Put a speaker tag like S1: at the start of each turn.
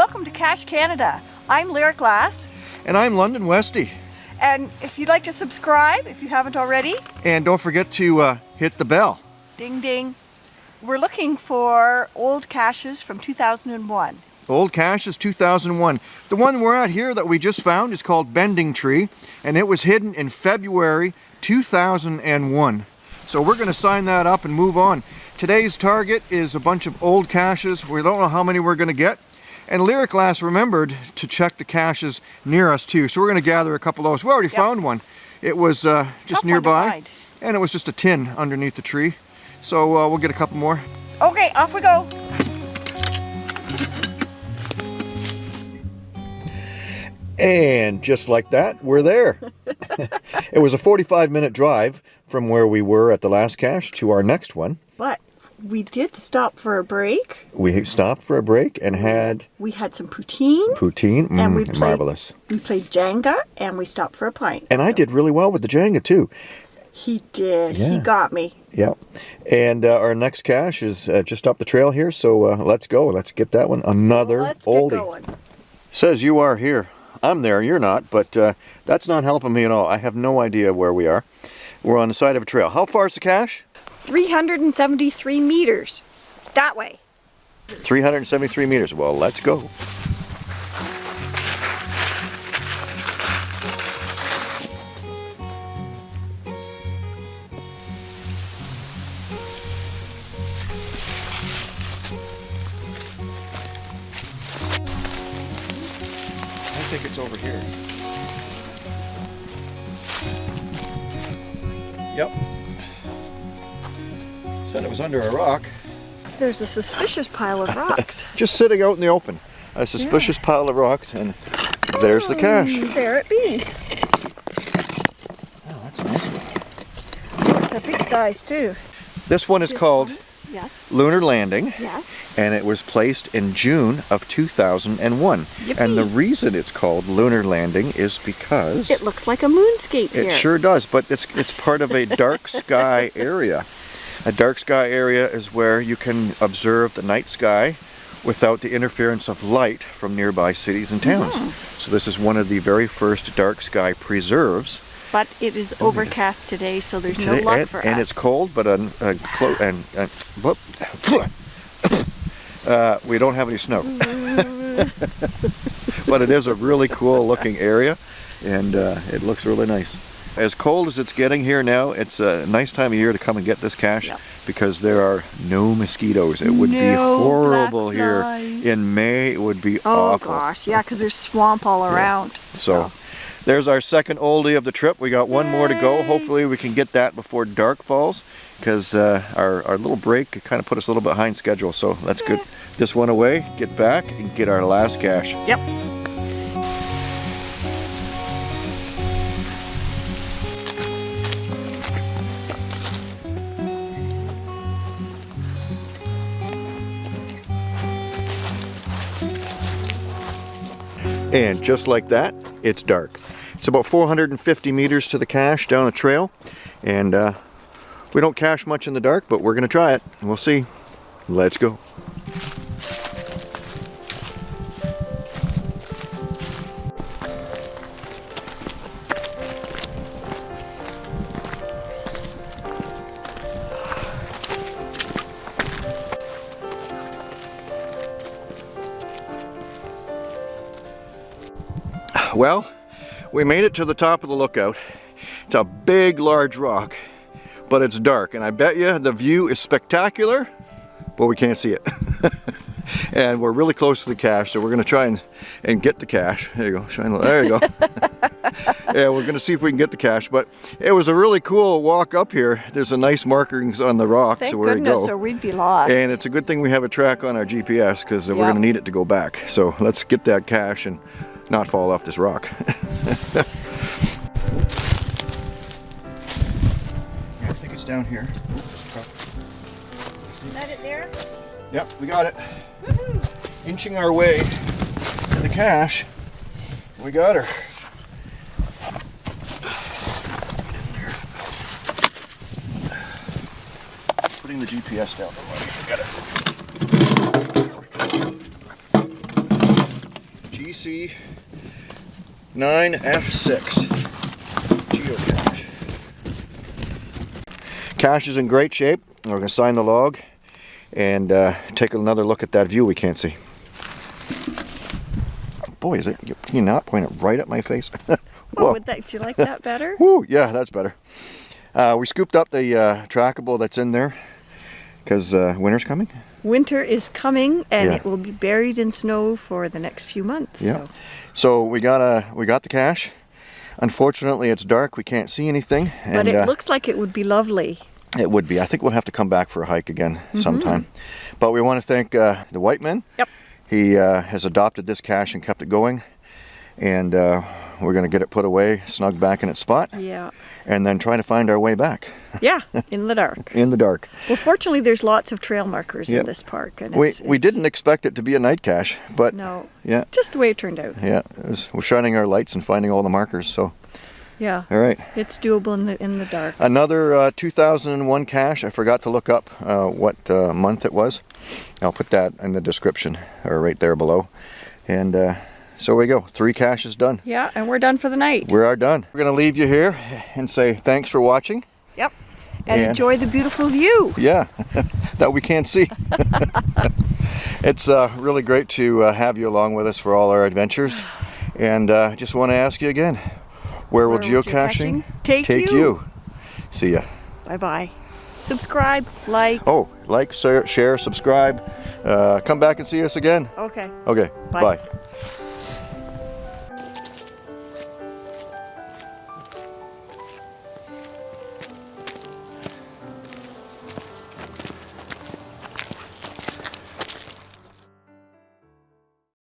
S1: Welcome to Cache Canada. I'm Lyric Glass.
S2: And I'm London Westy.
S1: And if you'd like to subscribe, if you haven't already.
S2: And don't forget to uh, hit the bell.
S1: Ding ding. We're looking for old caches from 2001.
S2: Old caches 2001. The one we're at here that we just found is called Bending Tree and it was hidden in February 2001. So we're going to sign that up and move on. Today's target is a bunch of old caches. We don't know how many we're going to get. And Lyric Glass remembered to check the caches near us too. So we're going to gather a couple of those. We already yep. found one. It was uh, just
S1: Tough
S2: nearby. And it was just a tin underneath the tree. So uh, we'll get a couple more.
S1: Okay, off we go.
S2: And just like that, we're there. it was a 45 minute drive from where we were at the last cache to our next one.
S1: But we did stop for a break.
S2: We stopped for a break and had...
S1: We had some poutine.
S2: Poutine, mm, and we played, marvelous.
S1: We played Jenga and we stopped for a pint.
S2: And so. I did really well with the Jenga too.
S1: He did. Yeah. He got me.
S2: Yeah. And uh, our next cache is uh, just up the trail here, so uh, let's go. Let's get that one. Another
S1: let's
S2: oldie. Says you are here. I'm there, you're not, but uh, that's not helping me at all. I have no idea where we are. We're on the side of a trail. How far is the cache?
S1: 373 meters. That way.
S2: 373 meters. Well, let's go. I think it's over here. Yep. Said it was under a rock.
S1: There's a suspicious pile of rocks.
S2: Just sitting out in the open. A suspicious yeah. pile of rocks and there's the cache.
S1: Mm, there it be.
S2: Oh, that's nice.
S1: It's a big size too.
S2: This one is this called one?
S1: Yes.
S2: Lunar Landing.
S1: Yes.
S2: And it was placed in June of 2001.
S1: Yippee.
S2: And the reason it's called Lunar Landing is because...
S1: It looks like a moonscape
S2: It sure does, but it's, it's part of a dark sky area. A dark sky area is where you can observe the night sky without the interference of light from nearby cities and towns. Mm -hmm. So this is one of the very first dark sky preserves
S1: but it is overcast today, so there's today, no luck
S2: and,
S1: for
S2: and us. And it's cold, but uh, uh, and, uh, we don't have any snow. but it is a really cool looking area, and uh, it looks really nice. As cold as it's getting here now, it's a nice time of year to come and get this cache yep. because there are no mosquitoes. It would
S1: no
S2: be horrible here in May. It would be
S1: oh,
S2: awful.
S1: Oh gosh, yeah, because there's swamp all around.
S2: Yeah. So. so. There's our second oldie of the trip. We got one Yay. more to go. Hopefully we can get that before dark falls because uh, our, our little break kind of put us a little behind schedule. So let's get this one away, get back, and get our last cache.
S1: Yep.
S2: And just like that, it's dark. It's about 450 meters to the cache down a trail. And uh, we don't cache much in the dark, but we're to try it. We'll see. Let's go. Well, we made it to the top of the lookout. It's a big, large rock, but it's dark. And I bet you the view is spectacular, but we can't see it. and we're really close to the cache, so we're gonna try and, and get the cache. There you go, shine, there you go. yeah, we're gonna see if we can get the cache, but it was a really cool walk up here. There's a nice markings on the rock,
S1: Thank
S2: so where
S1: goodness,
S2: to go.
S1: or we'd be lost.
S2: And it's a good thing we have a track on our GPS, because we're gonna need it to go back. So let's get that cache and not fall off this rock. yeah, I think it's down here.
S1: Is that it there?
S2: Yep, we got it. Inching our way to the cache. We got her. Putting the GPS down. Forget it. GC 9F6 geocache. Cache is in great shape. We're going to sign the log and uh, take another look at that view we can't see. Boy, is it, can you not point it right at my face?
S1: Oh, would that, do you like that better?
S2: Woo, yeah, that's better. Uh, we scooped up the uh, trackable that's in there because uh, winter's coming.
S1: Winter is coming and
S2: Yeah.
S1: it will be buried in snow for the next few months.
S2: Yeah.
S1: So.
S2: So we got uh, we got the cache. Unfortunately, it's dark. We can't see anything.
S1: But it
S2: uh,
S1: looks like it would be lovely.
S2: it would be. I think we'll have to come back for a hike again
S1: Mm-hmm.
S2: sometime. But we want to thank uh, the white man.
S1: Yep.
S2: He uh, has adopted this cache and kept it going. And uh, we're going to get it put away, snug back in its spot,
S1: Yeah.
S2: and then try to find our way back
S1: Yeah, in the dark.
S2: in the dark.
S1: Well, fortunately, there's lots of trail markers
S2: Yep.
S1: in this park. And
S2: We,
S1: it's,
S2: we
S1: it's-
S2: didn't expect it to be a night cache, but
S1: No,
S2: yeah,
S1: just the way it turned out.
S2: yeah, was, we're shining our lights and finding all the markers. So,
S1: Yeah,
S2: all right.
S1: it's doable in the in the dark.
S2: Another uh, 2001 cache. I forgot to look up uh, what uh, month it was. I'll put that in the description or right there below. And uh, so we go. Three caches done.
S1: Yeah, and we're done for the night.
S2: We are done. We're going to leave you here and say thanks for watching.
S1: Yep. And
S2: And-
S1: enjoy the beautiful view.
S2: Yeah, that we can't see. it's uh, really great to uh, have you along with us for all our adventures. And uh, just want to ask you again, where will
S1: Where will
S2: geocaching,
S1: geocaching take you?
S2: See ya.
S1: Bye bye. Subscribe, like.
S2: Oh, like, share, share subscribe. Uh, come back and see us again.
S1: Okay.
S2: Okay,
S1: Bye.
S2: bye.